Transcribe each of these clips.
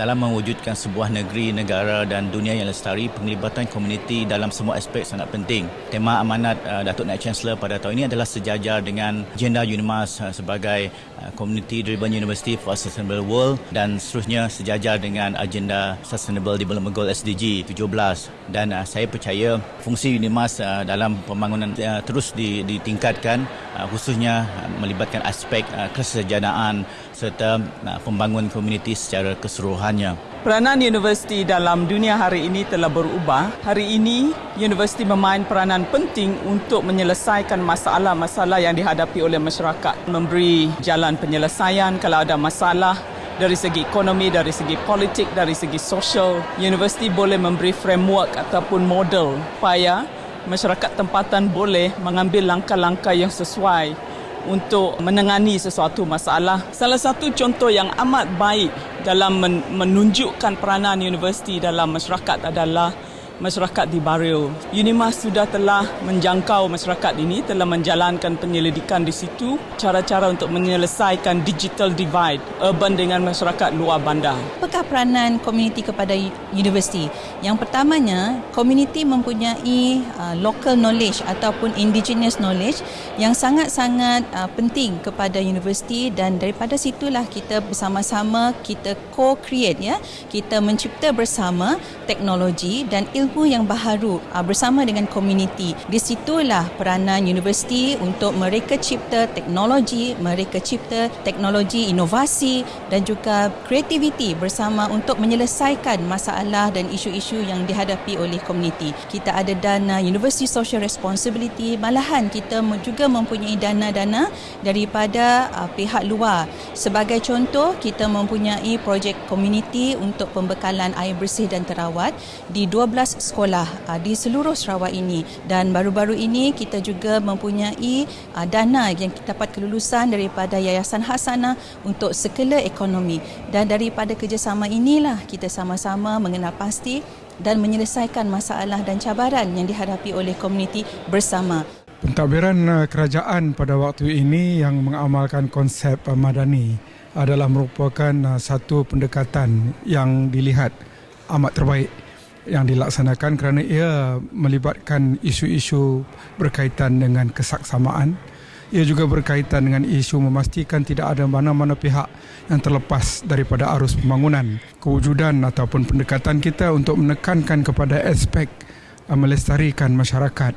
dalam mewujudkan sebuah negeri, negara dan dunia yang lestari, penglibatan komuniti dalam semua aspek sangat penting. Tema amanat uh, Datuk Naik Chancellor pada tahun ini adalah sejajar dengan agenda UNIMAS uh, sebagai uh, Community Driven University for Sustainable World dan seterusnya sejajar dengan agenda Sustainable Development Goal SDG 17 dan uh, saya percaya fungsi UNIMAS uh, dalam pembangunan uh, terus ditingkatkan uh, khususnya uh, melibatkan aspek uh, kesejahteraan serta uh, pembangunan komuniti secara keseluruhannya. Peranan universiti dalam dunia hari ini telah berubah. Hari ini, universiti memain peranan penting untuk menyelesaikan masalah-masalah yang dihadapi oleh masyarakat. Memberi jalan penyelesaian kalau ada masalah dari segi ekonomi, dari segi politik, dari segi sosial. Universiti boleh memberi framework ataupun model supaya masyarakat tempatan boleh mengambil langkah-langkah yang sesuai untuk menangani sesuatu masalah. Salah satu contoh yang amat baik dalam menunjukkan peranan universiti dalam masyarakat adalah masyarakat di Bario. Unimas sudah telah menjangkau masyarakat ini, telah menjalankan penyelidikan di situ, cara-cara untuk menyelesaikan digital divide urban dengan masyarakat luar bandar. Apakah peranan komuniti kepada universiti? Yang pertamanya, komuniti mempunyai uh, local knowledge ataupun indigenous knowledge yang sangat-sangat uh, penting kepada universiti dan daripada situlah kita bersama-sama kita co-create ya, kita mencipta bersama teknologi dan ilmu ilmu yang baharu uh, bersama dengan komuniti. Di situlah peranan universiti untuk mereka cipta teknologi, mereka cipta teknologi inovasi dan juga kreativiti bersama untuk menyelesaikan masalah dan isu-isu yang dihadapi oleh komuniti. Kita ada dana University Social Responsibility, malahan kita juga mempunyai dana-dana daripada uh, pihak luar. Sebagai contoh, kita mempunyai projek komuniti untuk pembekalan air bersih dan terawat di 12 sekolah uh, di seluruh Sarawak ini. Dan baru-baru ini kita juga mempunyai uh, dana yang kita dapat kelulusan daripada Yayasan Hasana untuk skala ekonomi. Dan daripada kerjasama inilah kita sama-sama mengenal pasti dan menyelesaikan masalah dan cabaran yang dihadapi oleh komuniti bersama. Pentadbiran uh, kerajaan pada waktu ini yang mengamalkan konsep madani adalah merupakan satu pendekatan yang dilihat amat terbaik yang dilaksanakan kerana ia melibatkan isu-isu berkaitan dengan kesaksamaan. Ia juga berkaitan dengan isu memastikan tidak ada mana-mana pihak yang terlepas daripada arus pembangunan. Kewujudan ataupun pendekatan kita untuk menekankan kepada aspek uh, melestarikan masyarakat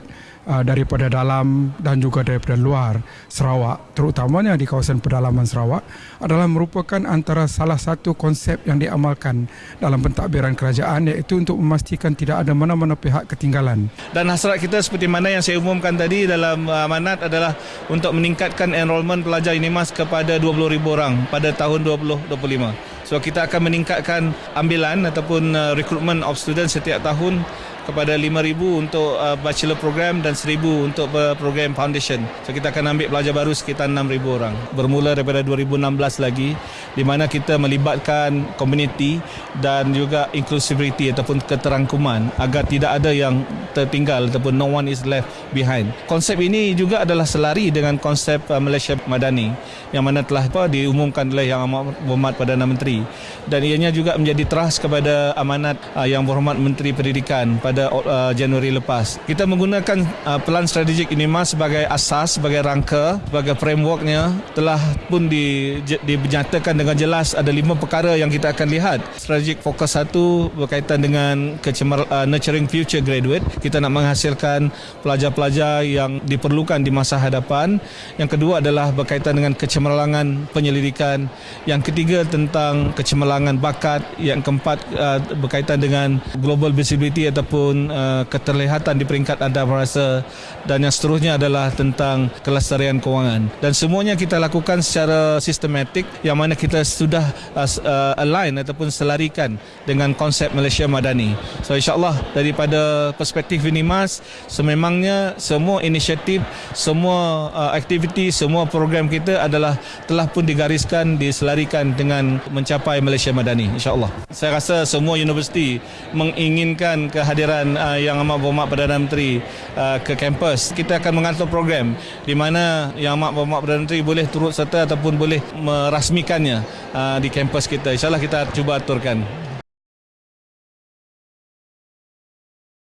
uh, daripada dalam dan juga daripada luar Sarawak terutamanya di kawasan pedalaman Sarawak adalah merupakan antara salah satu konsep yang diamalkan dalam pentadbiran kerajaan iaitu untuk memastikan tidak ada mana-mana pihak ketinggalan. Dan hasrat kita seperti mana yang saya umumkan tadi dalam amanat adalah untuk meningkatkan enrolment pelajar UNIMAS kepada 20,000 orang pada tahun 2025. So kita akan meningkatkan ambilan ataupun uh, recruitment of students setiap tahun kepada 5000 untuk uh, bachelor program dan 1000 untuk uh, program foundation. So kita akan ambil pelajar baru sekitar 6000 orang. Bermula daripada 2016 lagi di mana kita melibatkan community dan juga inclusivity ataupun keterangkuman agar tidak ada yang tertinggal ataupun no one is left behind. Konsep ini juga adalah selari dengan konsep uh, Malaysia Madani yang mana telah apa, diumumkan oleh Yang Amat Berhormat Perdana Menteri dan ianya juga menjadi teras kepada amanat uh, Yang Berhormat Menteri Pendidikan pada pada uh, Januari lepas. Kita menggunakan uh, pelan strategik ini mas sebagai asas, sebagai rangka, sebagai frameworknya telah pun di, dinyatakan dengan jelas ada lima perkara yang kita akan lihat. Strategik fokus satu berkaitan dengan kecemer, uh, nurturing future graduate. Kita nak menghasilkan pelajar-pelajar yang diperlukan di masa hadapan. Yang kedua adalah berkaitan dengan kecemerlangan penyelidikan. Yang ketiga tentang kecemerlangan bakat. Yang keempat uh, berkaitan dengan global visibility ataupun ataupun uh, keterlihatan di peringkat anda merasa dan yang seterusnya adalah tentang kelestarian kewangan. Dan semuanya kita lakukan secara sistematik yang mana kita sudah uh, uh, align ataupun selarikan dengan konsep Malaysia Madani. So insyaAllah daripada perspektif ini mas sememangnya semua inisiatif semua uh, aktiviti semua program kita adalah telah pun digariskan diselarikan dengan mencapai Malaysia Madani insyaAllah. Saya rasa semua universiti menginginkan kehadiran kehadiran uh, Yang Amat Berhormat Perdana Menteri uh, ke kampus. Kita akan mengatur program di mana Yang Amat Berhormat Perdana Menteri boleh turut serta ataupun boleh merasmikannya uh, di kampus kita. InsyaAllah kita cuba aturkan.